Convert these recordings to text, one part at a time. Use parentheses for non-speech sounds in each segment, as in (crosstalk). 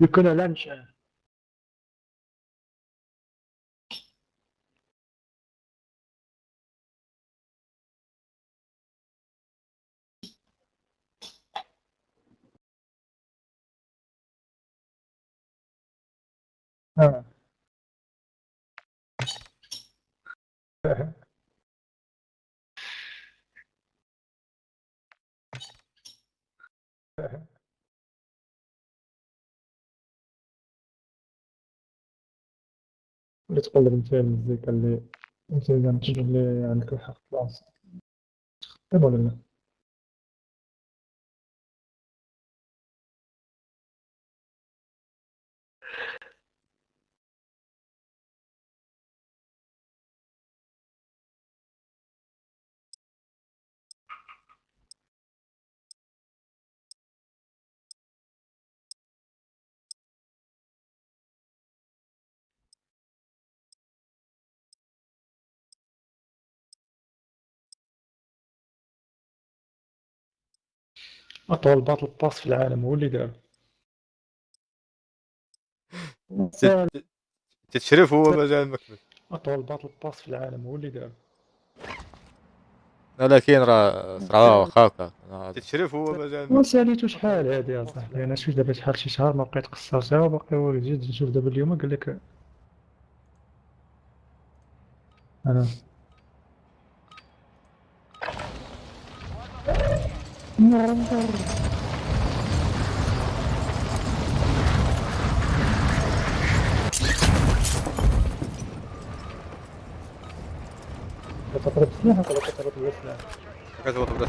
You kunnen lunchen. Ah. Uh. Uh-huh. uh-huh. uh-huh. اللي تقلب انت المزيكا اللي انت إذا تجبر لي عندك الحق بلاصة طيب ولا لا؟ أطول باتل باس في العالم هو اللي دار تت- تتشرف هو مجال المكبس أطول باتل باس في العالم هو اللي دار لكن راه صراحة واخاك تتشرف هو مجال ما ساليتو شحال هادي يا صاحبي؟ أنا شفت دابا شحال شي شهر ما بقيت قصرتها وباقي هو جيت نشوف دابا اليوم قال لك أنا Это против снега, когда это вот если... Как это вот, да?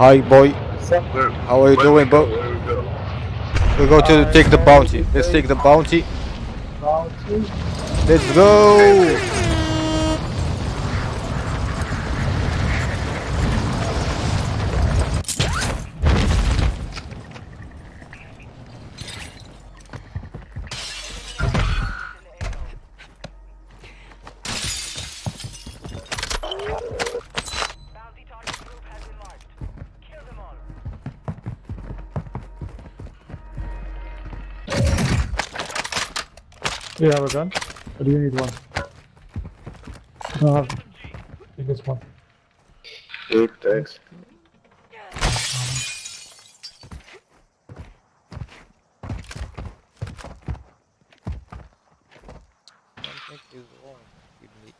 Hi boy. Where, how are you doing bro? We go? We go to uh, take the bounty. Let's take the bounty. Bounty. Let's go. You have a gun? Or do you need one? No, I have. This one. Good, thanks. Something is wrong with me.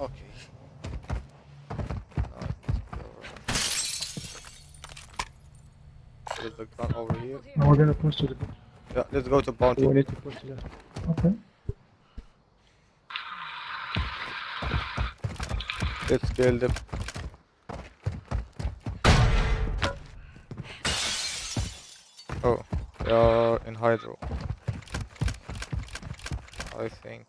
Okay. Now let's go around. There's a gun over here. Now we're gonna push to the. Yeah, let's go to We need to push to the. Okay. Let's kill them. Oh, they are in hydro. I think.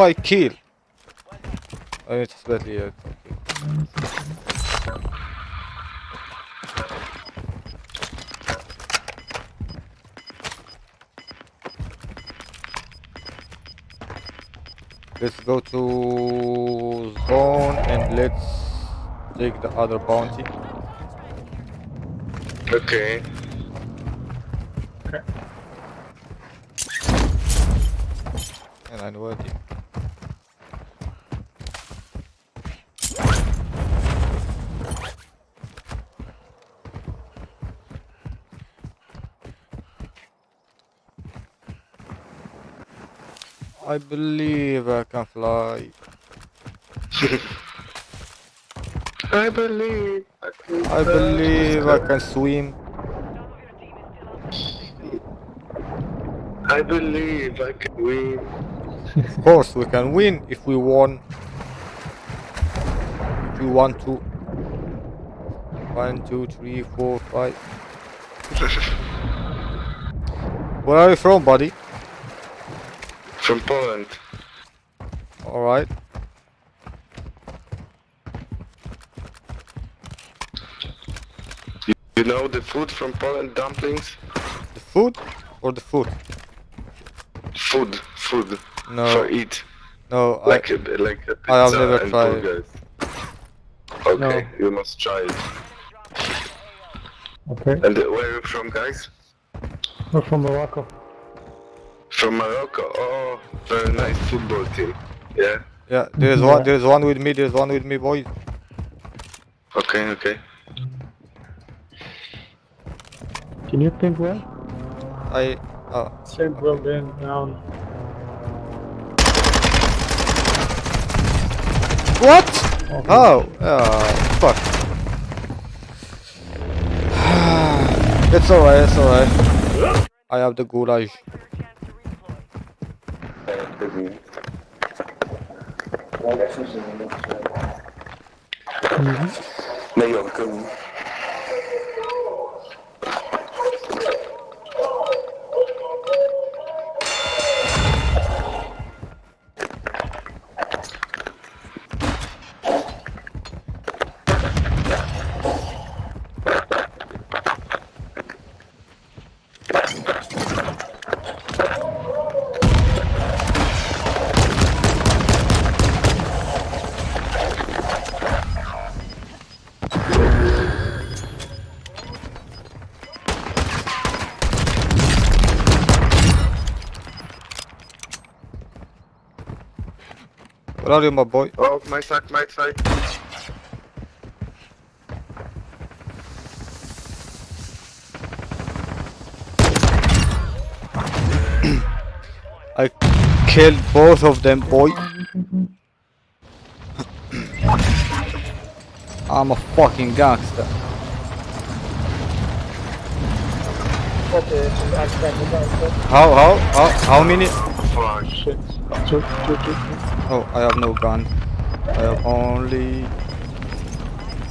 my kill! Uh, let's go to zone and let's take the other bounty. Okay. Okay. And I'm waiting. I believe I can fly. I believe. I, can I believe I can swim. I believe I can win. Of course, we can win if we won. If we want to. One, two, three, four, five. (laughs) Where are you from, buddy? From Poland. Alright. You know the food from Poland? Dumplings? The food or the food? Food. Food. No, For eat. no. I, Like a, like a pizza I have never and tried it. burgers. Okay, you must try it. Okay. And uh, where are you from, guys? We're from Morocco. From Morocco. Oh, very nice football team. Yeah. yeah, there's one. There's one with me. There's one with me, boys. Okay, okay. Can you think well? I. Uh, Same building down. what? Okay. Oh, uh, fuck. (sighs) it's alright. It's alright. I have the goulash. 低。不能出来？嗯，没有更。Where are you, my boy? Oh, my side, my side. I killed both of them, boy. I'm a fucking gangster. How, how, how, how many? Fuck. Shit. Two, two, two, two. Oh, I have no gun. I have only.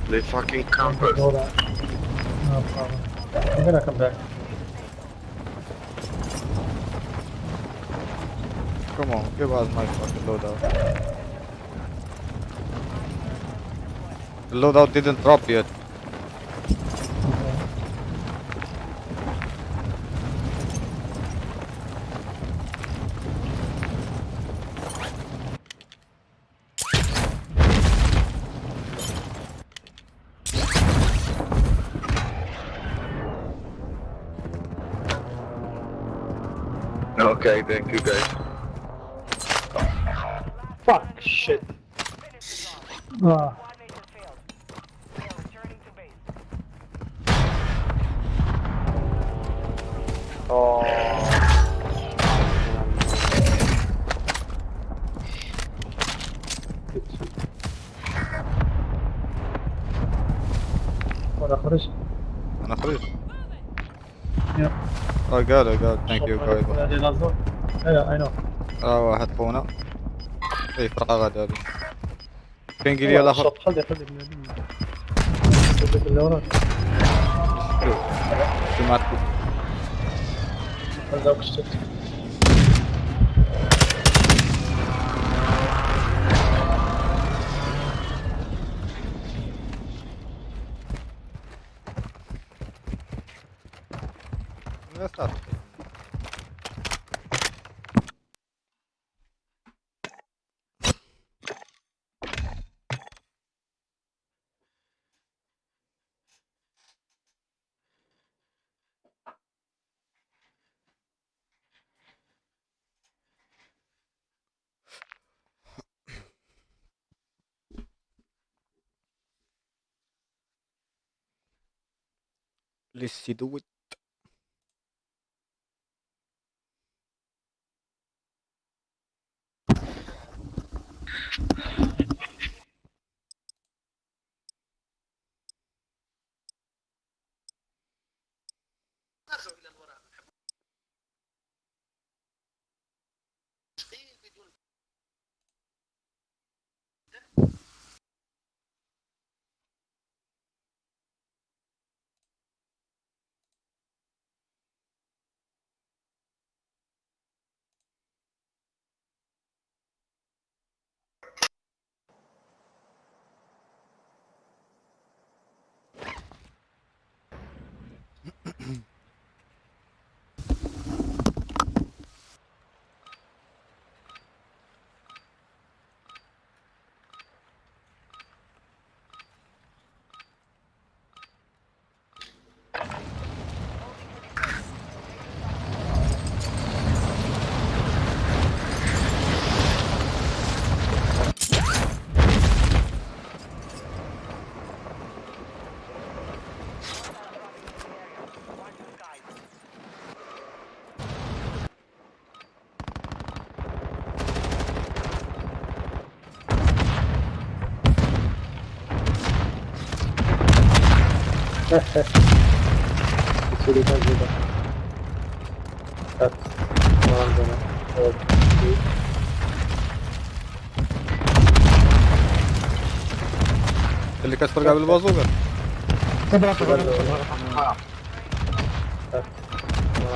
They fucking campers. No problem. I'm gonna come back. Come on, give us my fucking loadout. The loadout didn't drop yet. Okay, thank you guys. Fuck, shit. Ah, got it, I got it. Thank you guys. Yeah, I know. آه واحد خونا. اي غدا هذه. فين قال لي الآخر؟ خلي خلي اللي وراك. شو معكم؟ هذاك الشت Let's see do it. Watch اللي gel burada. At. Malzeme.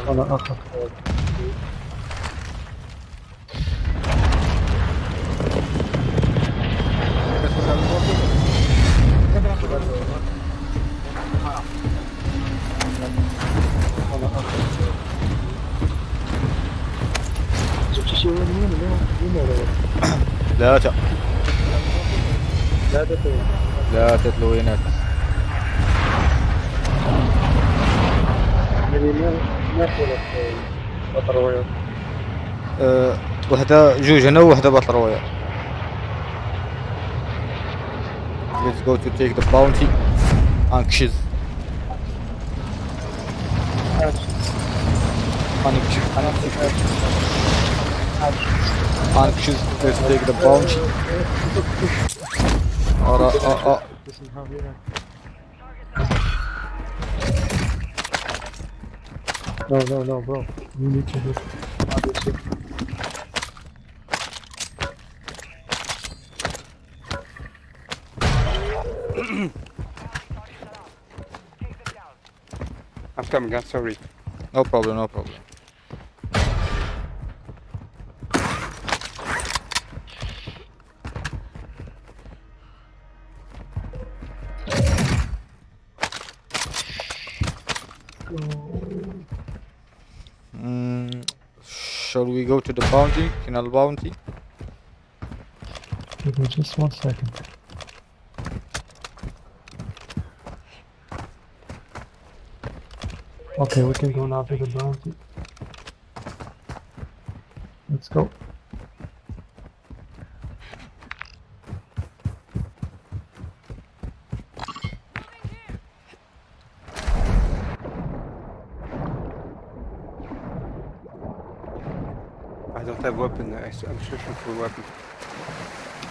أنا اخر لا تتلو هناك. أه وحدة جوج هنا وحدة باتل رويال Let's go to take the bounty anxious anxious anxious let's take the bounty Ara a a Listen how here. No, no, no, bro. You need to just obviously. Chase. I'm coming, I'm sorry. no problem no problem to the bounty? Canal bounty? Give me just one second. Okay, we can go now to the bounty. Let's go. Have weapon, I, am searching for a weapon.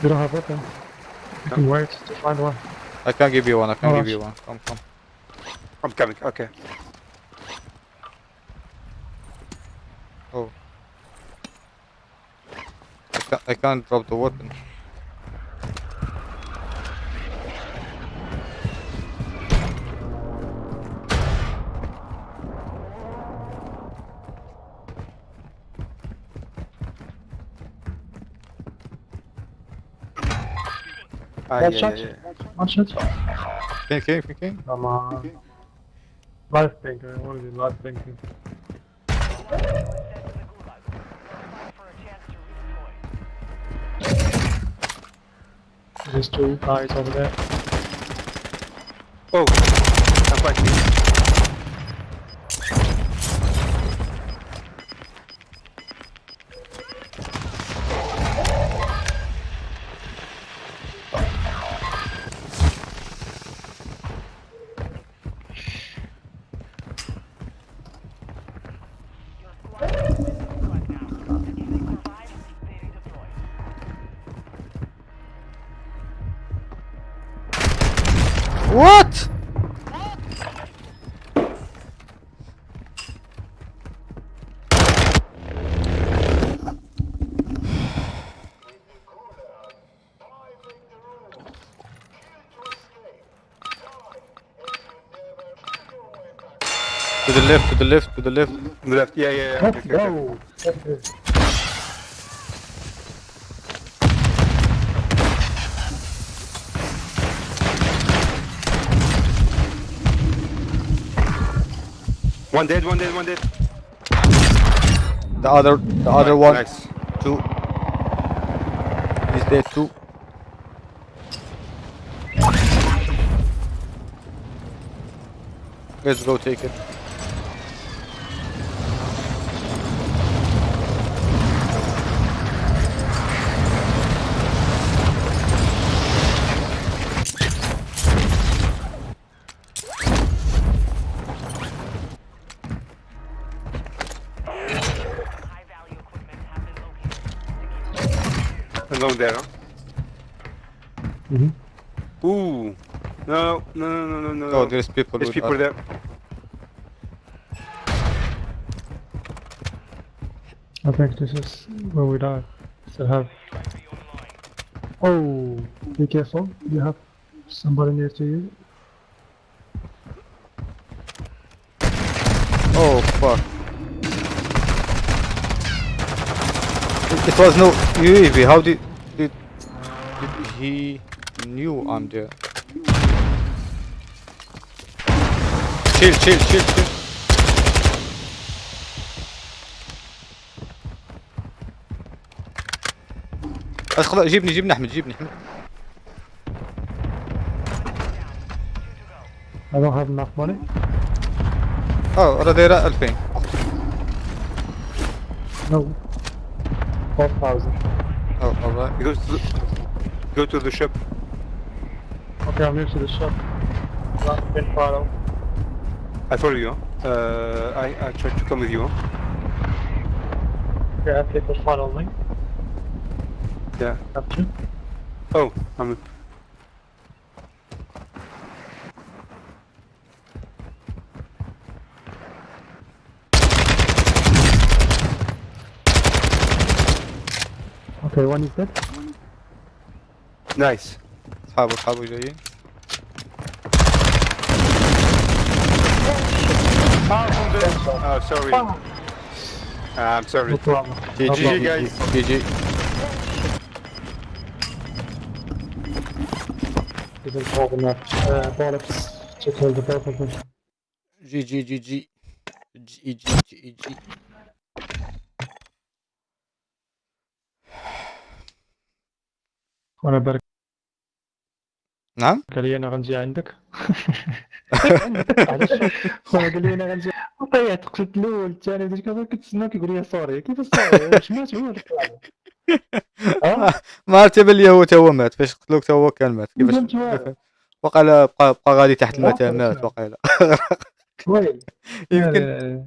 You don't have weapon. You can wait to find one. I can give you one. I can Oh, give sh- you one. Come, come. I'm coming, okay. Oh. I can't, I can't drop the weapon. Ay, ay, ay. One shot. Thinking, thinking. Come on. Thinking. Life banker, what is it? Life banking. There's two guys over there. Oh, I'm To the left, to the left, to the left. On the left. Yeah, yeah, yeah. Let's Okay, okay, okay. go! Let's go. One dead, one dead, one dead. The other, the other one, Nice. two. He's dead too. Let's go take it. There's people. There's people us. there. I think this is where we die. Still have. Oh, be careful. You have somebody near to you. Oh fuck. It, it was no UAV. How did, did did he knew I'm there? Chill, chill, chill, chill. ادخل جيبني جيبني احمد جيبني احمد I don't have enough money. آه راه دايره 2000 No. 4,000. آه alright. To the, go to the shop. Okay, I'm near to the shop. Not been follow. I follow you. huh? Uh, I, I try to come with you. huh? Okay, I think the follow me. Yeah. Have to. Oh, I'm. Okay, one is dead. Nice. اصحابه اصحابه جايين Oh, sorry. Oh. Ah, I'm sorry. No. GG, no guys. GG. Didn't have enough uh, bullets to kill the both of them. GG, GG. GG, GG. What about نعم؟ قال لي أنا غنجي عندك. (laughs) قال لي أنا غنجي. طيحت قتلت الأول الثاني بديت كنظن كنتسنى كيقول لي سوري كيف سوري واش مات هو (laughs) ما عرفت بلي هو تا هو مات. فاش قتلوك تا هو كان مات. كيفاش. وقال بقى بقى غادي تحت الماء مات (laughs) ويلي يمكن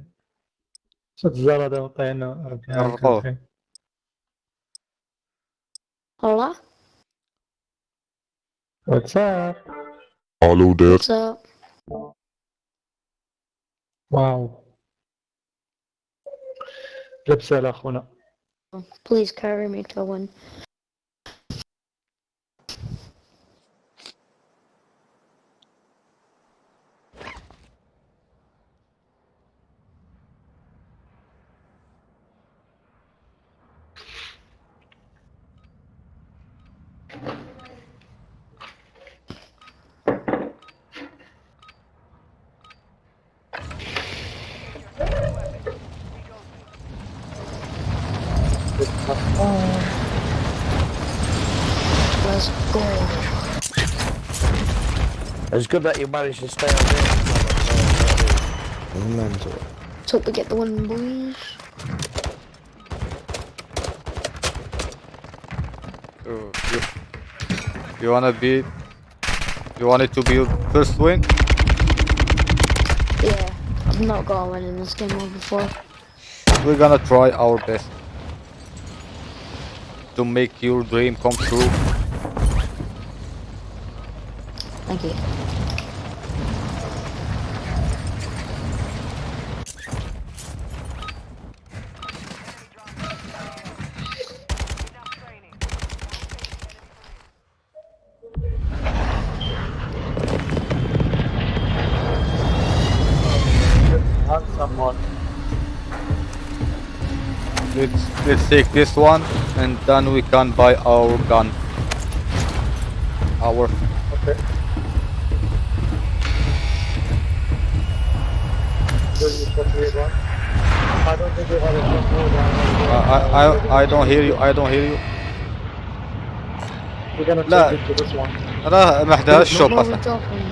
شفت الزلطه وطينا ربي What's up? Hello, Dad. What's up? Wow. Please carry me to one It's good that you managed to stay on there. Mental. Let's hope we get the win, boys. So, oh, you, you wanna be... You want it to be first win? Yeah, I've not got a win in this game before. We're gonna try our best. To make your dream come true. Thank you. Let's let's take this one and then we can buy our gun. Our Okay. This is what we want. I don't think we have a shot more I I I I don't hear you I don't hear you. We're gonna لا. take it to this one. انا ما احداش الشوب Where are we اصلا. dropping?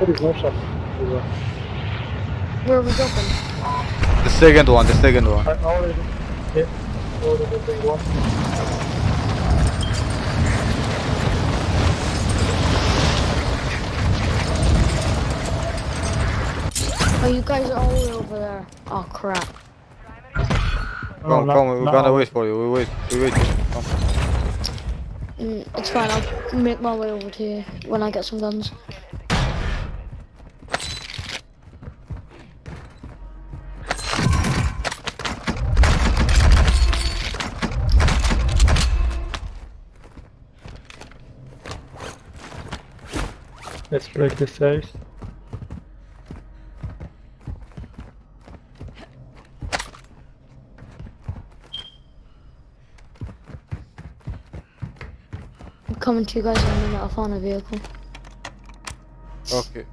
There is no shot. Here. Where are we dropping? The second one, the second one. I already hit. Already big. Oh, you guys are all over there. Oh crap. Come, no, come, we're no. gonna wait for you. We wait, we wait. Come. Mm, it's fine, I'll make my way over to you when I get some guns. Break the safe. I'm coming to you guys in a minute, I found a vehicle. Okay.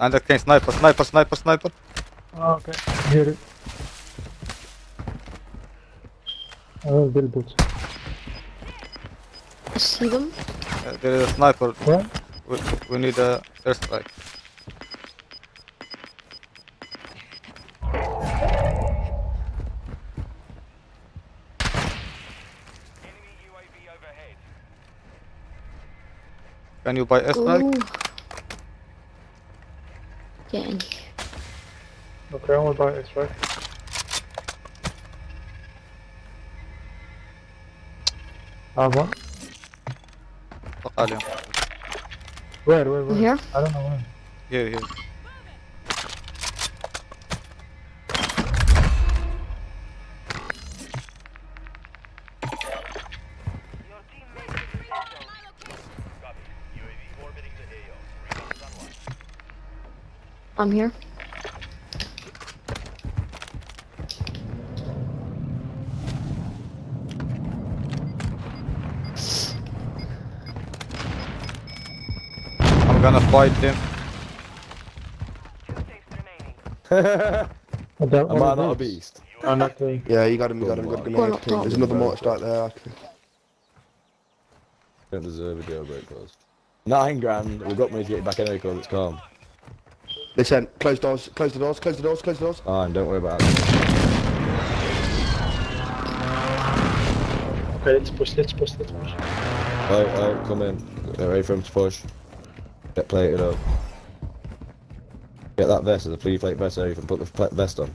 And that came sniper, sniper, sniper, sniper. Oh, okay, hear it. Oh, build boots. I see them. Uh, there is a sniper. Yeah? We, we need a airstrike. Can you buy airstrike? Ooh. Here. Okay, I'm buy this way. Ah, uh, what? Where, where, where? Here? I don't know where. Here, here. I'm here. I'm gonna fight him. (laughs) Two safes remaining. That Am I not a is- beast? Oh, not the- Yeah, you got him, you got him, you got a Go grenade. There's another mortar strike there. actually. Don't deserve a jailbreak clause. Nine grand. We've got money to get you back anyway, cause it's calm. Listen, close doors, close the doors, close the doors, close the doors. Oh, and don't worry about it. Okay, let's push, let's push, let's push. Right, right, come in. Get ready for him to push. Get plated up. Get that vest, there's a three plate vest there, Ethan. Put the vest on.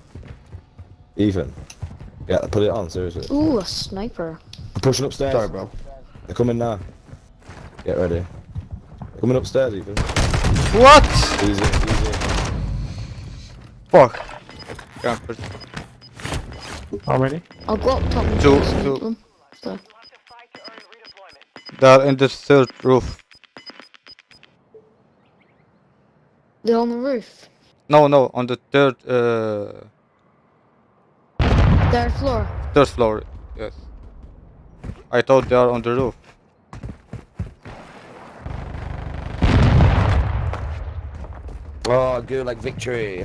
Ethan. Yeah, put it on, seriously. Ooh, a sniper. I'm pushing upstairs. Sorry, bro. They're coming now. Get ready. They're coming upstairs, Ethan. What? Easy, easy. Fuck. Can't push. How many? I'll go up top and Two- try to snipe two. them. So, Left to fight to earn redeployment. They're in the third roof. they're on the roof. No, no, on the third, uh, Third floor. third floor. Yes. I thought they are on the roof. Oh, Gulag victory.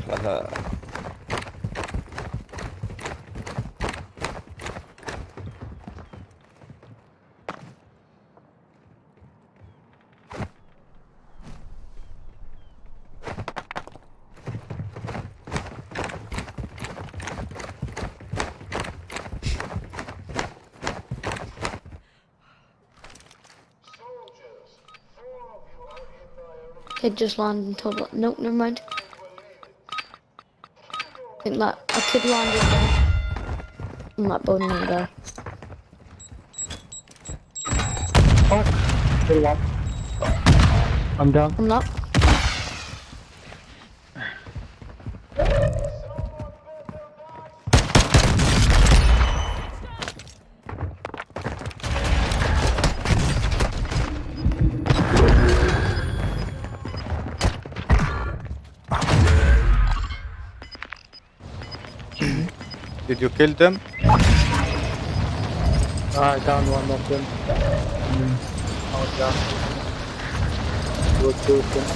Just landed until the, nope, never mind. I think that a kid landed there. And that building there. Kill. I'm down. I'm not. Did you kill them? I down one of them. Mm. I was down. Two, two of them.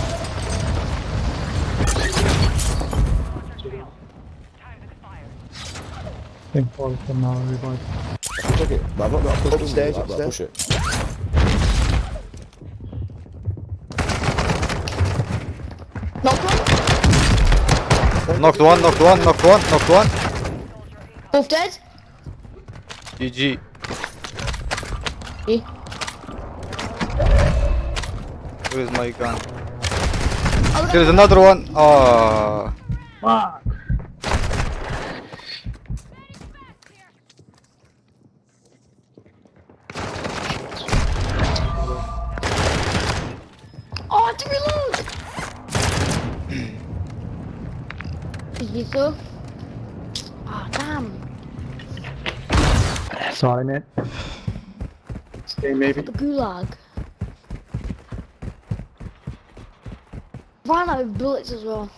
Time expired. I think four of them now revived. Took it, but I've not got a push Upstairs, button, upstairs. push it. Knock one. Knocked one, knocked one, knocked one, knocked one. Both dead. GG. Eh. Where is my gun? There's another one. Ah. Fuck! Oh, I had to reload. Did you go? Sorry, mate. Stay maybe. The gulag. Ran out of bullets as well.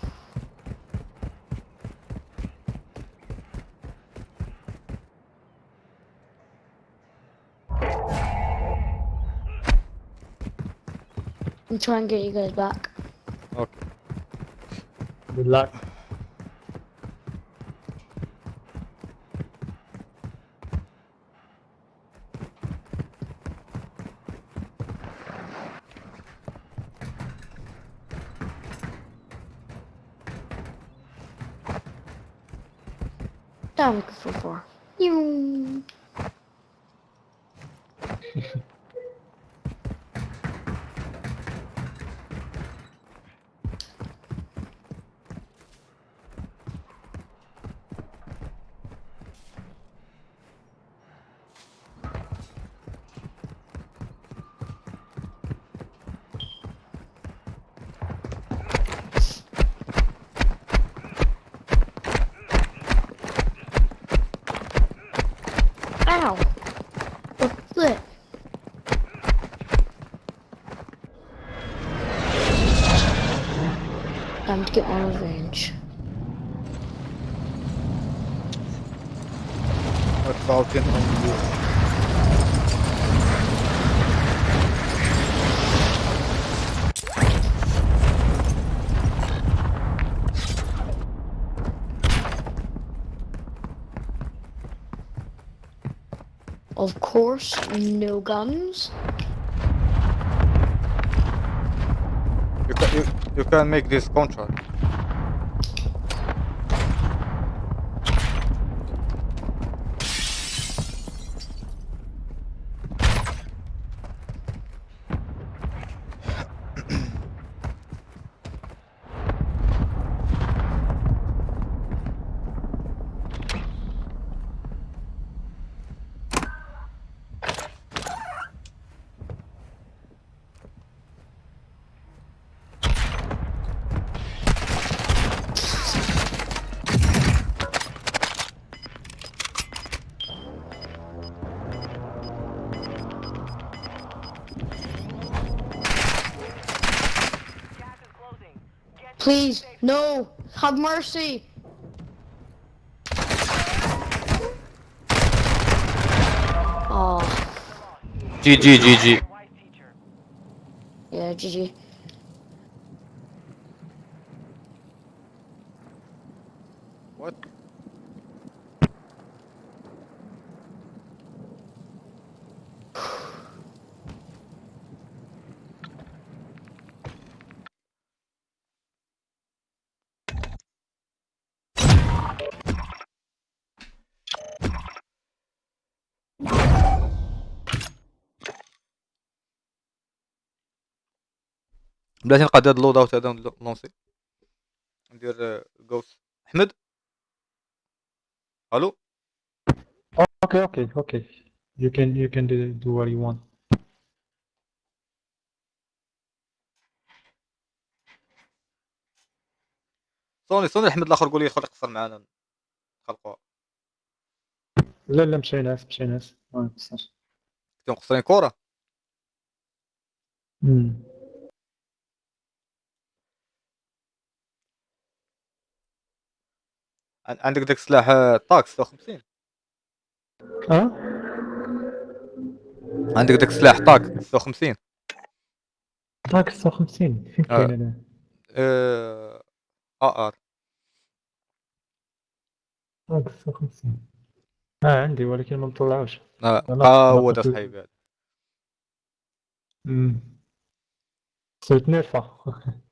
I'm trying to get you guys back. Okay. Good luck. course, no guns. You can, you, you can make this contract. Please, no. Have mercy. Oh, GG, GG. yeah, GG. بلاتي نقاد هاد اللود أوت هذا نلونسي ندير جوست أحمد ألو okay, okay. You can you can do, do what you want. صوني صوني أحمد الآخر قول لي خلي يقصر معانا خلقوها لا لا مشي ناس مشي ناس ما نقصرش. كنتو مقصرين كره أمم. عندك داك السلاح آه، طاك 56 آه؟ عندك داك السلاح طاك 56 طاق 56 فين. كاين أنا؟ آه آر. طاق 56 آه عندي ولكن ما مطلعوش آه هو صحيبي هذا امم صرت نرفع. (laughs)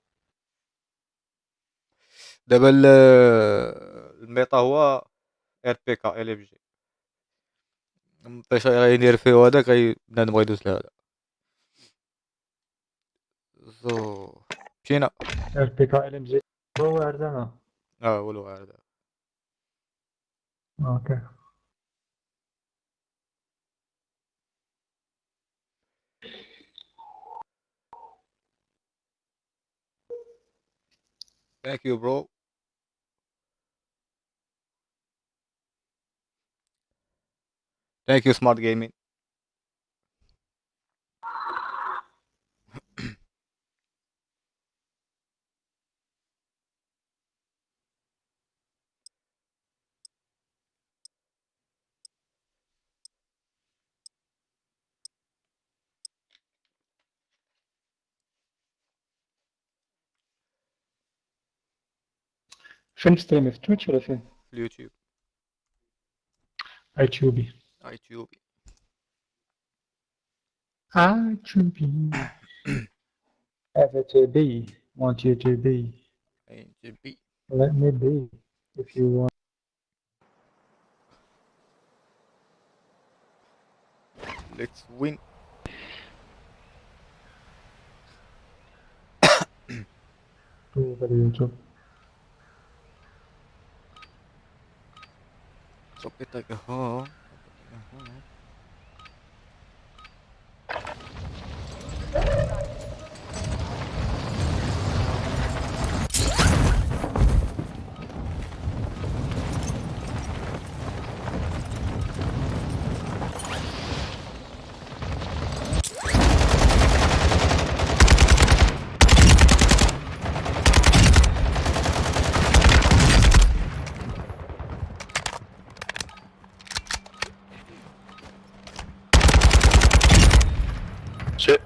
دابا ال- الميتا هو آر بي كا ال إف جي. فاش غيدير فيه هذاك بنادم غيدوز لهذا. زو. مشينا. آر بي كا ال ام جي. هو عرضنا آه ولو هذا أوكي. ثانك يو برو Thank you, Smart Gaming. Чем стримив? В Twitch или в YouTube? iTube. ITOB. (clears throat) to be, Want you to be. And to be. Let me be if you want. Let's win. Dur hadi YouTube. Sopet aga. Sí, la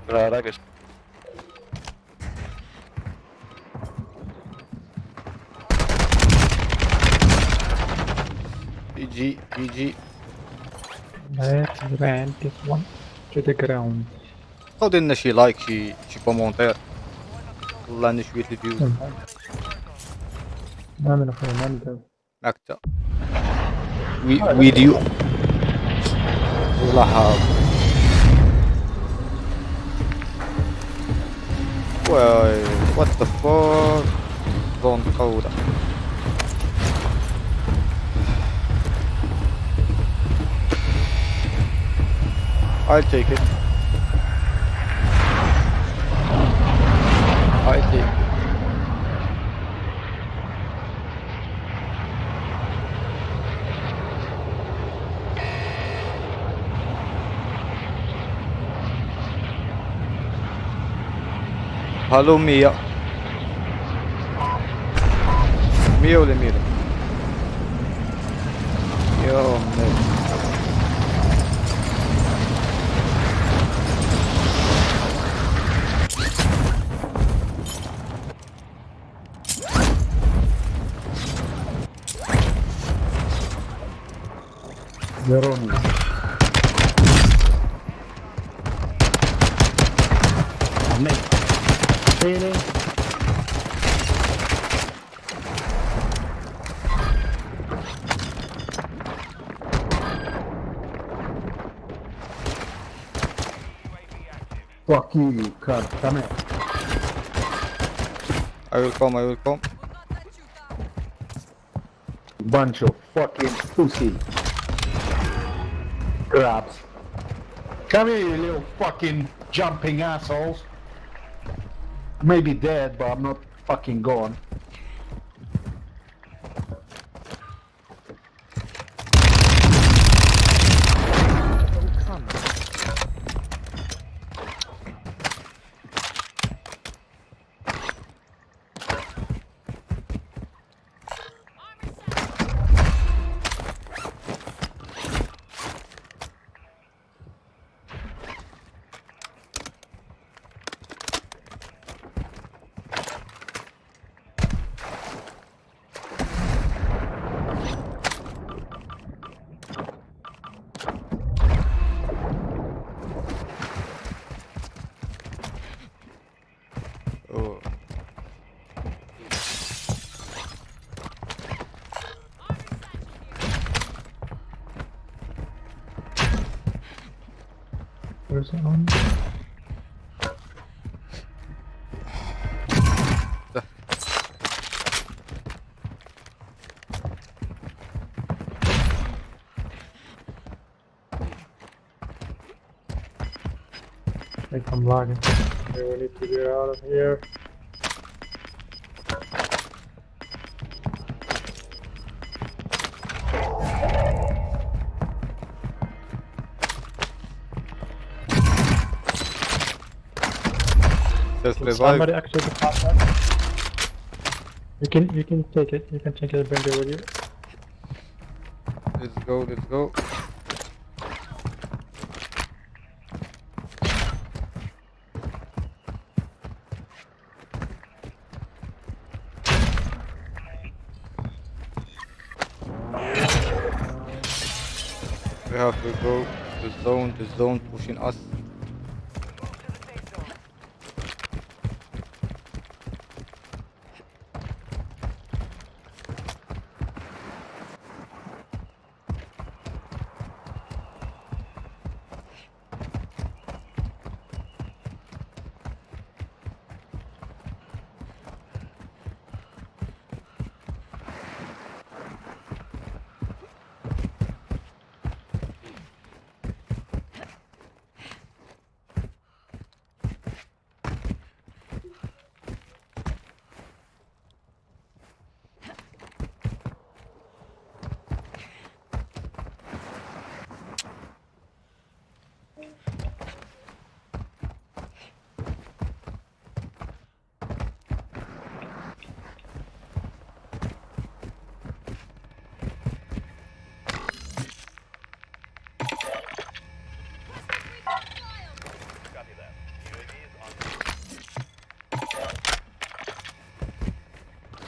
verdad que sí. GG GG Let's rent this one to the ground. بقاو دير لنا شي لايك شي شي كومونتير والله اني شوية الجوز ما من اخوي ما ندري مقطع وي- فيديو والله Well, eh, what the fuck? Zone code. I'll take it. Hallo Mia. Miole, Mira. Come here. I will come I will come Bunch of fucking pussy. Crabs. Come here, you little fucking jumping assholes. Maybe dead, but I'm not fucking gone. oh. On? I'm lagging. Okay, we need to get out of here. Revive Somebody actually pop that. You can you can take it. You can take it and bring it with you. Let's go let's go We have to go the zone, the zone pushing us.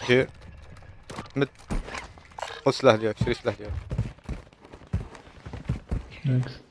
Here. مد Silah diyor, silah diyor. Thanks.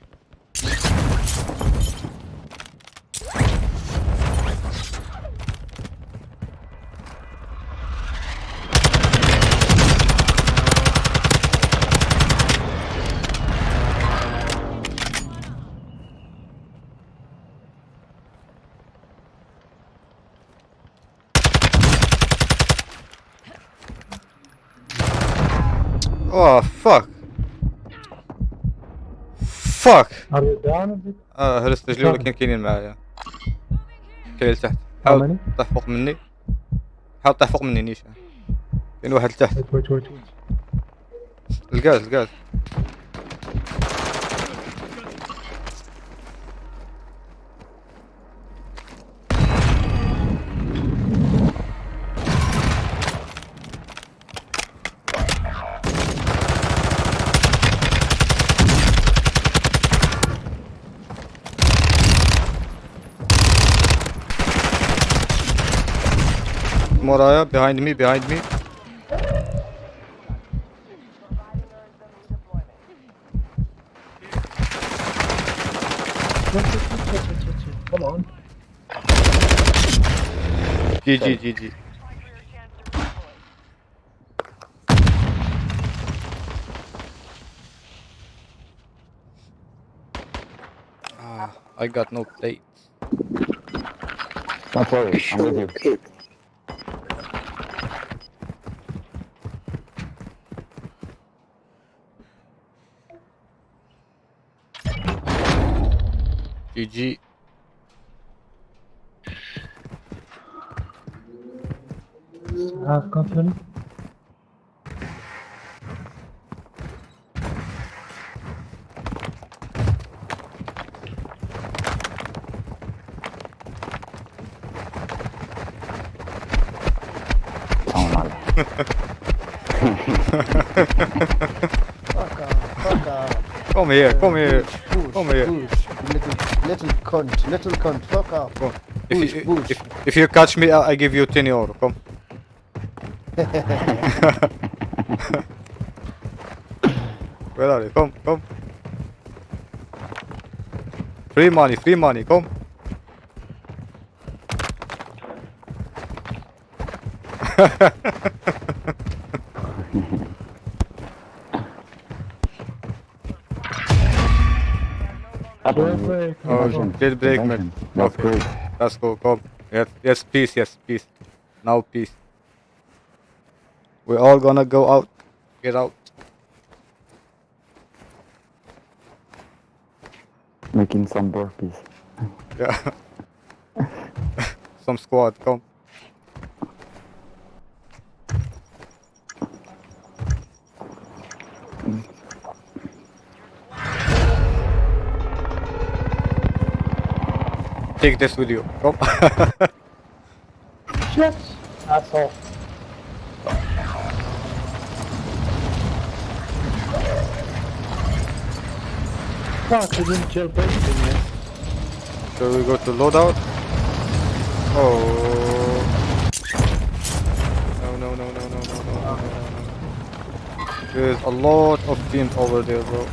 Down? آه هرست رجلي ولكن كاينين معايا. كاين لتحت. حاول? طيح فوق مني. حاول طيح فوق مني نيشان كاين واحد لتحت. Wait, wait, Moraya. Behind me, behind me. Come on. GG, GG. Ah, I got no plate. Not worry, I'm with you. E de... Ah, campeão. Comer, come comer. Little, cunt, little cunt, fuck off. Come. If Push, you, push. if, if you catch me, I I give you 10 euro. Come. (laughs) Where are you? Come, come. Free money, free money, come. (laughs) Oh, Invasion. jailbreak, man. That's Okay. great. Let's go, come. Yes, yes, peace, yes, peace. Now peace. We're all gonna go out. Get out. Making some burpees. Yeah. (laughs) Some squad, come. Take this with you. Come. Shit! Asshole. Fuck, we didn't jailbreak him yet. Shall we go to loadout? Oh. No, no, no, no, no, no, no, no, no, no. There's a lot of teams over there, bro.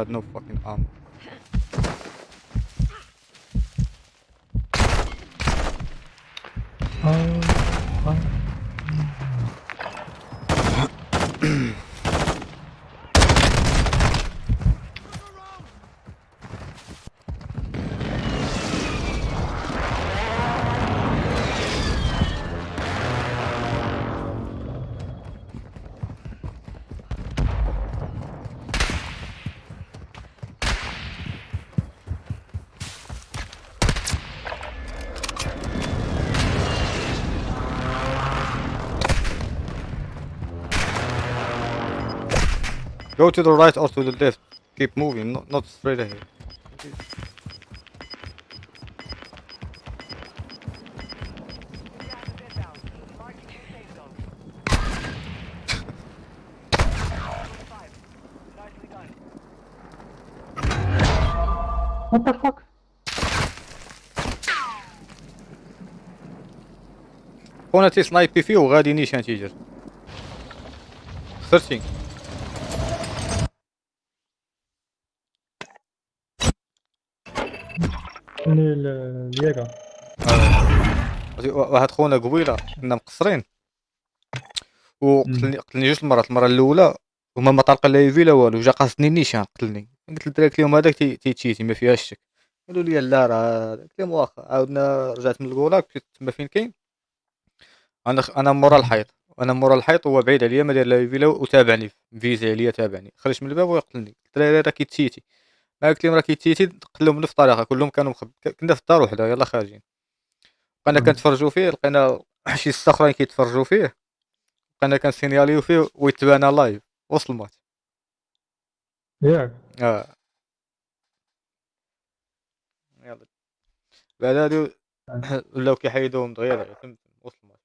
Had no Go to the right or to the left. Keep moving, not, not straight ahead. Gas is inbound. Marking new safe zone. Five. Nicely done. What the fuck? خونا تيسنايبي فيه وغادي نيشان تيجر 13 ني ال- الياغا عرفتي وا- واحد خونا قبيلة كنا مقصرين. وقتلني قتلني جوج المرات المرة الأولى وما ما طلق لا يفي لا والو جا قاصدني النيشان قتلني. قلت للدراري اليوم هذاك تي- تيتشيتي ما فيهاش الشك قالوا لي لا راه قلت لهم واخا عاودنا رجعت من الكولاك مشيت تما فين كاين. أنا أنا مورا الحيط. أنا مورا الحيط هو بعيد عليا ما داير لا يفي لا وتابعني فيزي عليا تابعني. خرج من الباب ويقتلني الدراري راه كيتشيتي ما قلت لهم راه كيتشيتي قتلهم في الطريقة كلهم كانوا مخب كنا في الدار وحده يلا خارجين. بقينا. كنتفرجوا فيه لقينا (clears throat) شي ستة أخرين كيتفرجوا فيه بقينا كنسينياليو فيه ويتبانا لايف وصل المات ياك. آه. يلا. بعد هادو (clears throat) ولاو كيحيدوهم دغيا دغيا تم وصل المات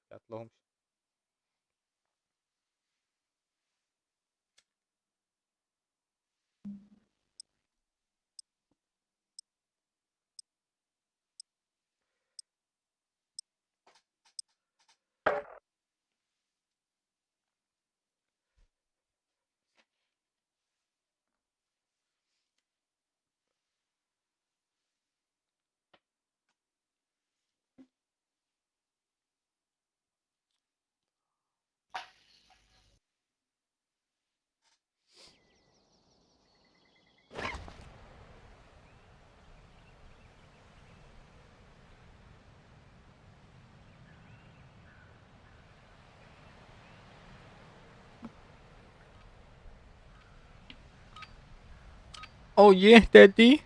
Oh yeah, Daddy.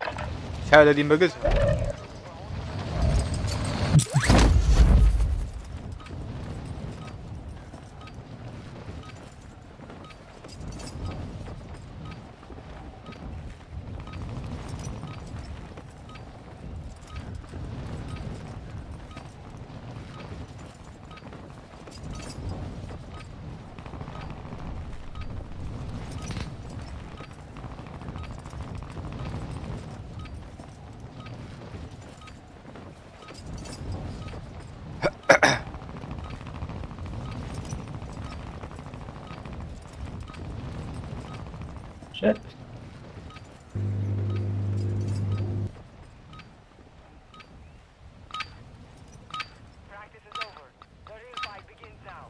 Ich Ciao, Daddy Muggles. shit. Practice is over. The real fight begins now.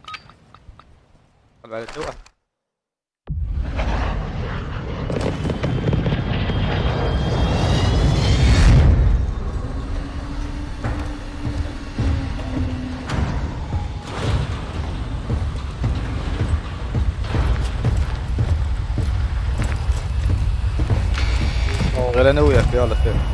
شغال أنا وياك في خير.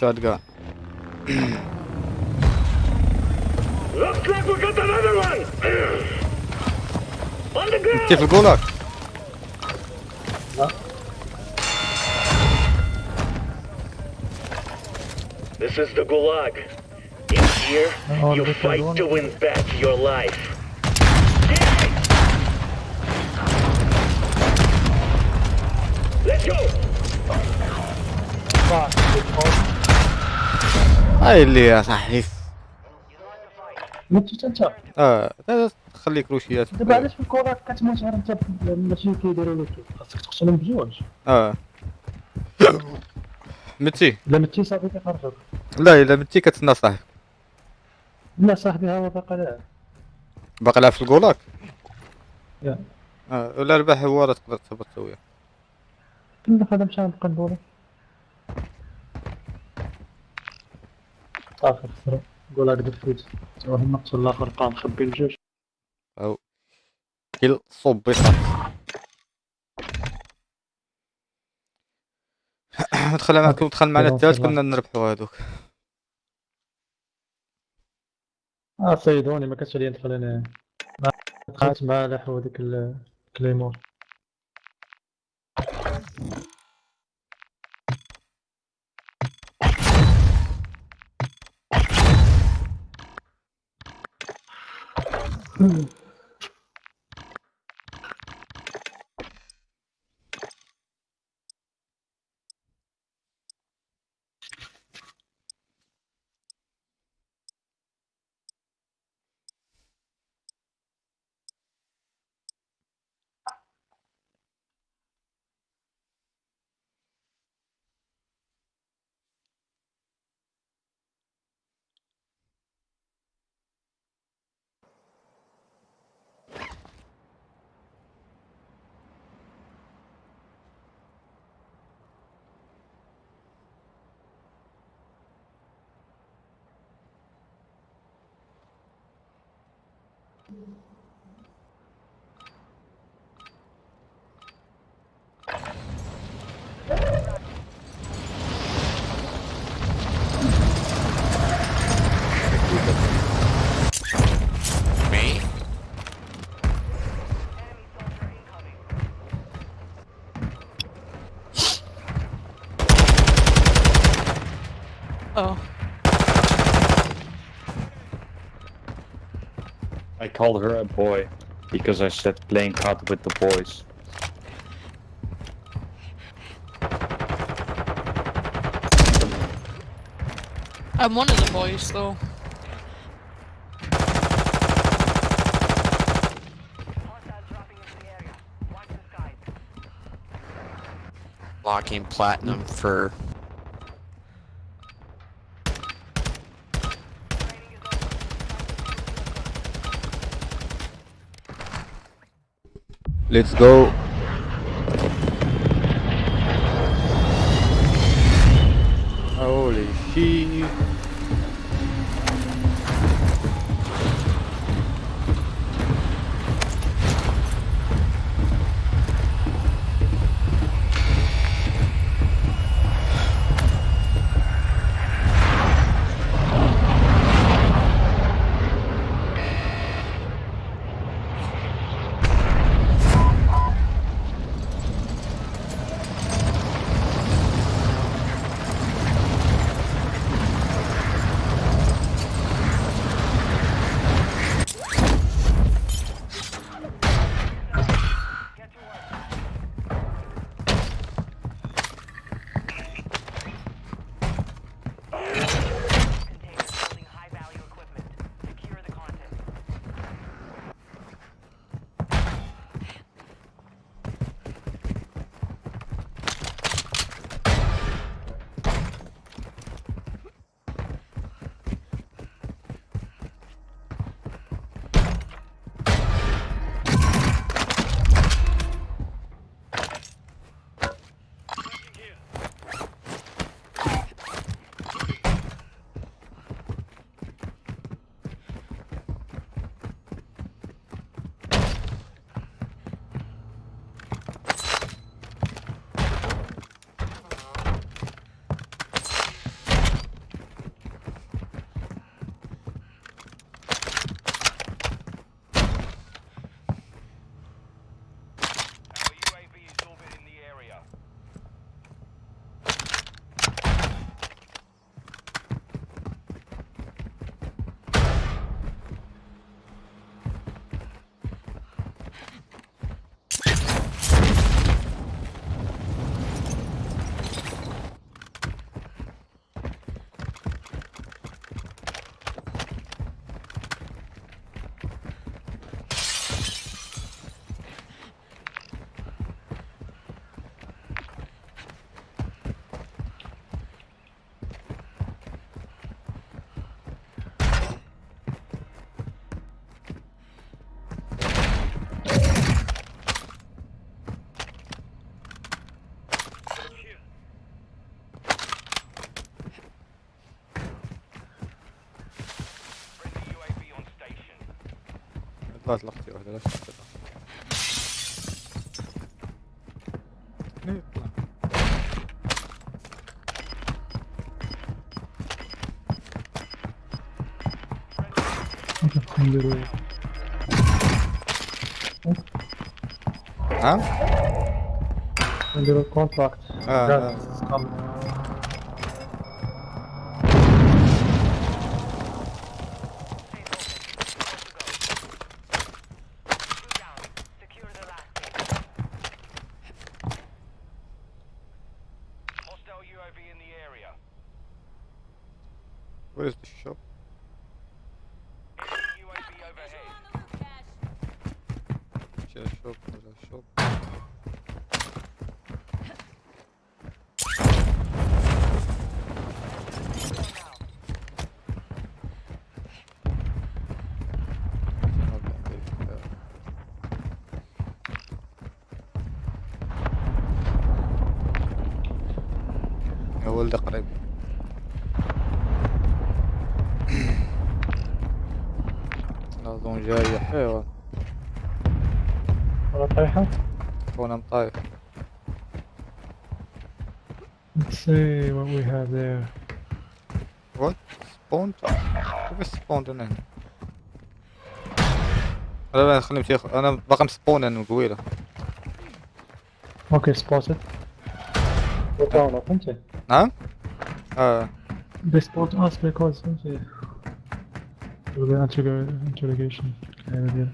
shotgun. Looks like we got another one! on the ground! Careful, go lock! This is the Gulag. In here, oh, you fight to win back your life. Let's go! Fuck, هاي اللي يا صحيح. مت انت آه تخلي كروشيات دابا علاش في الكره كتموت غير انت ماشي كيديروا لك؟ خاصك تقتلهم بجوج آه. متي؟ الا متي صافي كيخرجوك لا إلا متي كتسنى صاحبي. لا صاحبي هو باقي لا. باقي لها في الكولاك. آه ولا ربح هو راه تقدر تهبط وياه كنا خدام مشى نبقى ندورو صافي خسروا قول هاك دفوت هو المقتول الآخر بقى مخبي الجوج أو. كيل صوبي صافي (coughs) دخل معكم دخل معنا الثالث. كنا نربحوا هذوك. آه صيدوني ما كانش عليا ندخل أنا ما دخلت مع لحو هذيك Mm-hmm. people. Me? oh. I called her a boy because I said playing card with the boys. I'm one of the boys though. Locking platinum for Let's go. Ah? Um little contact. Ah, ah, ah. يا ولد قريب. (clears throat) اظن جاية. حيوان. ولا طايحة؟ وأنا مطايف Let's see what we have there. What? Spawned? كيف spawned أنا هنا؟ لا لا خليني امشي أخ- أنا باقي مسبون أنا قويلة أوكي spotted. What down up انت نعم؟ اه They spot us because انت For the interrog- interrogation area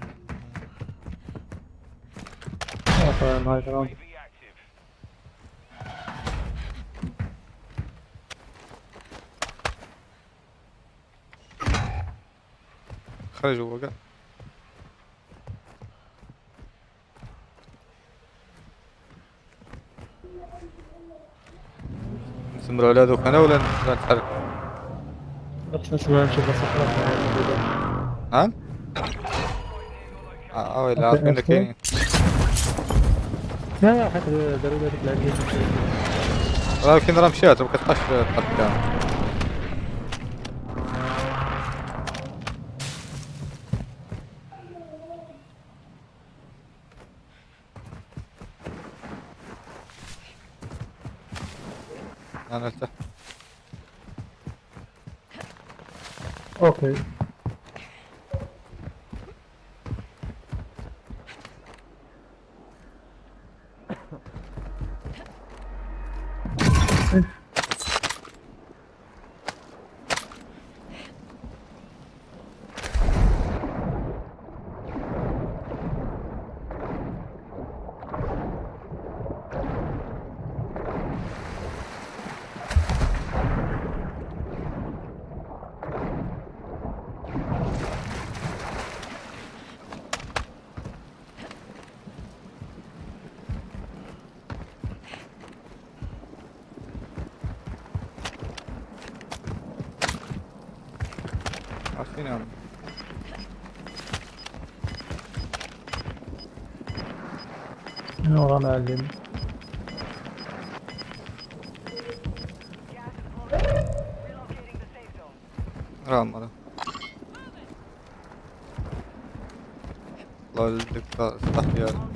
Oh, fire and hide around خرج جوا عمر أولاده هنا ولا نتحرك؟ إحنا شوية نشوف الصحراء نعم؟ آه, آه، ويلي عارفين اللي كاينين لا لا حتى ضروري تلاقيه لكن راه مشات وما كتبقاش تحرك আচ্ছা mi Orhan Ergin? Almadım. Lol dikkat ya.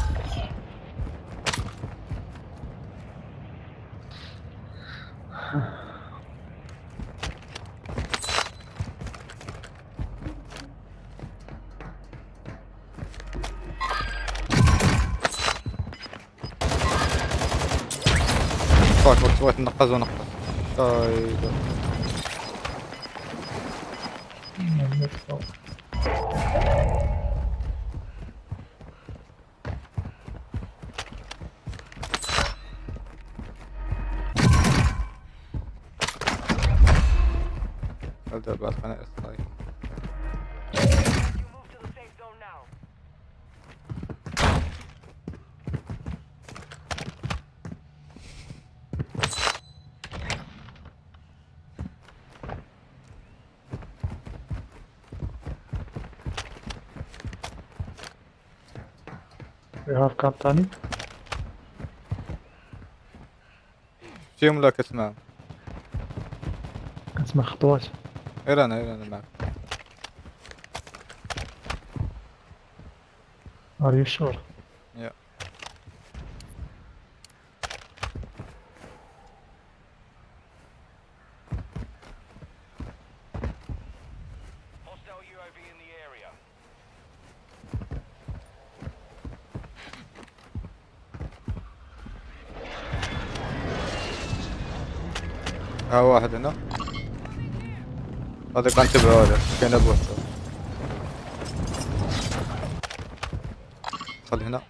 Kazona. Hayda. يهاف كان ثاني فيهم لك اسمع اسمع خطوات ايران ايران معك ار يو شور واحد هنا هذا كان تبعه هذا. كان ابوه خلي هنا.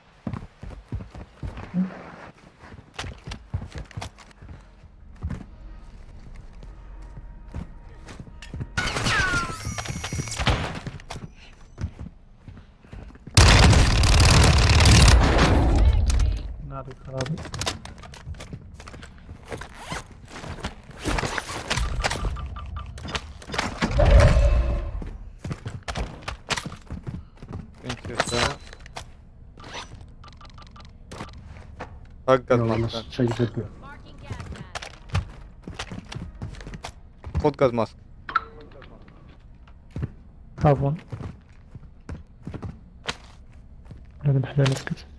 Hakikaten. Yalanlar. Şey gitmiyor. Kod kazmaz. Tamam. Hadi bir şeyler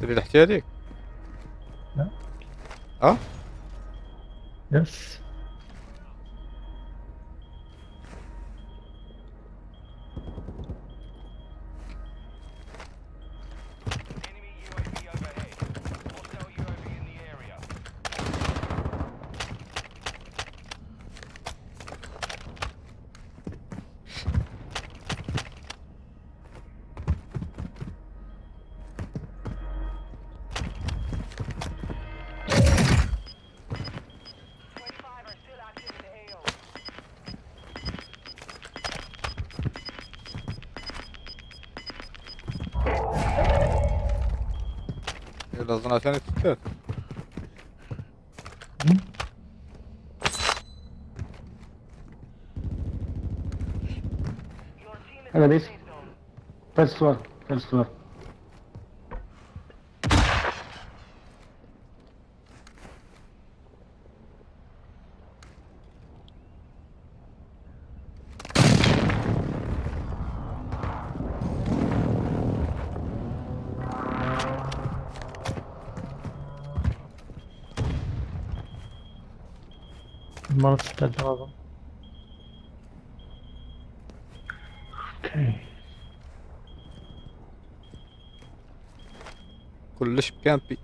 تبي الحكاية هذيك؟ لا أه؟ يس una sen istiyor. Hello. First floor. First floor. تلاتة عظم أوكي. كلش بكامبي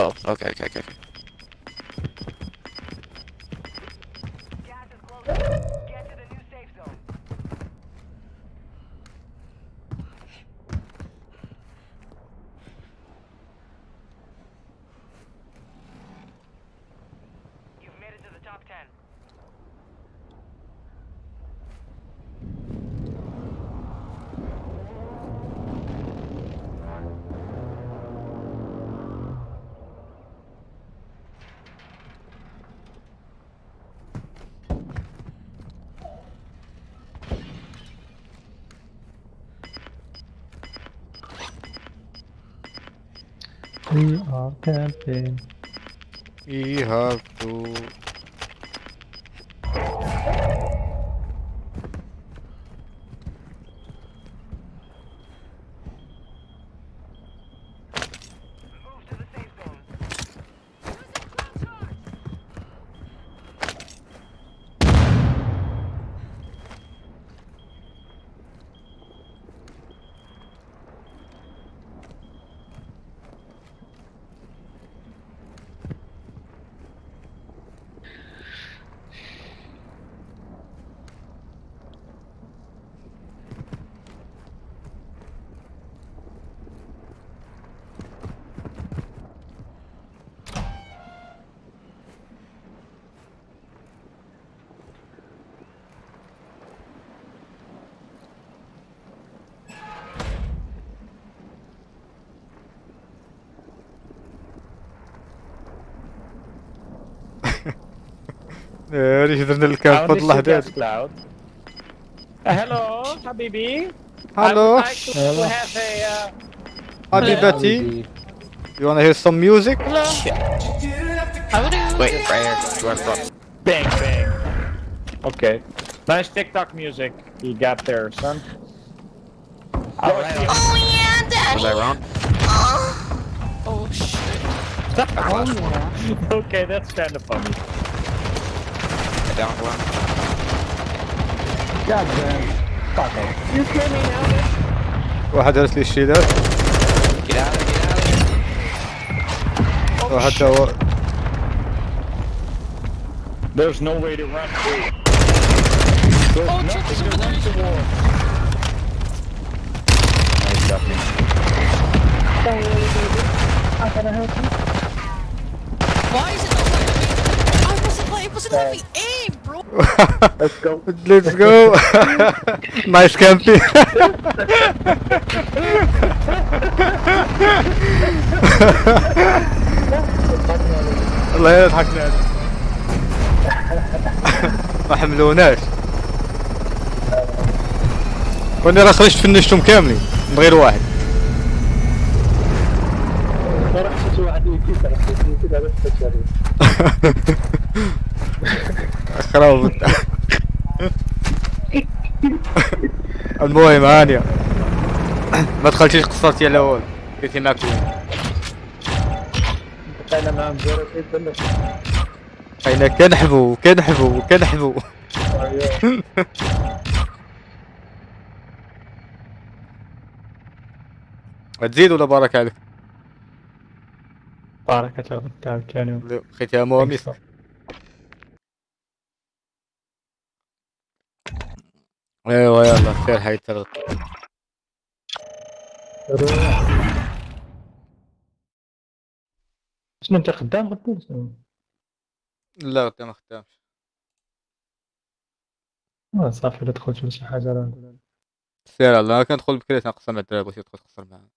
Oh, okay, okay, okay. Camping. We have to هذه درنا الكامب فضل الله هذا Cloud. Uh, hello, Habibi. Hello. I would like to Hello. have a. Uh, Habibati You wanna hear some music? hello. How do you? Wait, right here. Do I front? Bang bang. Okay. Nice TikTok music you got there, son. Alright. Oh yeah, Was I wrong? Oh shit. (laughs) okay, that's kind of funny. Get down one. God damn. Fuck off. You kill me now. واحد درس لي الشيلات Get out of there, get out of واحد تا هو There's no way to run through. There's Oh, nothing check to this run over there. toward. Nice ducking. Don't worry, baby. How can I help you? Why is it not letting me? Let's go. Let's go. nice camping. الله يضحكنا ما حملوناش وأنا راه خرجت فنشتهم كاملين من غير واحد واحد على كذا بس خراب. المهم هانية ما دخلتيش قصرتي على والو قلتي معاك أنا معاهم زيرو. اين كنحبو كنحبو كنحبو. تزيد ولا بارك عليك؟ بارك الله تعال كانوا بقيتها مواميس ايوا يلا سير حي ترى شنو انت خدام غدا؟ لا غدا ما خدامش. آه، صافي لا دخلت ولا شي حاجة راه نقول. سير الله كندخل بكري تنقسم مع الدراري بغيتي تدخل تقصر معاهم